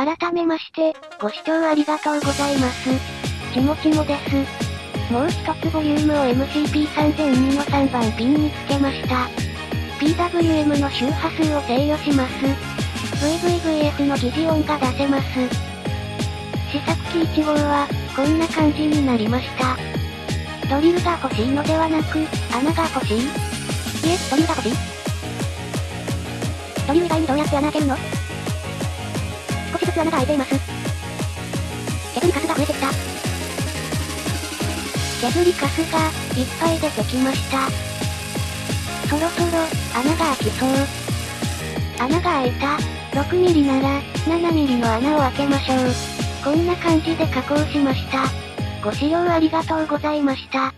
改めまして、ご視聴ありがとうございます。ちもちもです。もう一つボリュームを MCP3002 の3番ピンにつけました。PWM の周波数を制御します。VVVF の疑似音が出せます。試作機1号は、こんな感じになりました。ドリルが欲しいのではなく、穴が欲しい？いえ、ドリルが欲しい？ドリル以外にどうやって穴開けるの？穴が開いています。削りカスが増えてきた。削りカスが、いっぱい出てきました。そろそろ、穴が開きそう。穴が開いた。6ミリなら、7ミリの穴を開けましょう。こんな感じで加工しました。ご視聴ありがとうございました。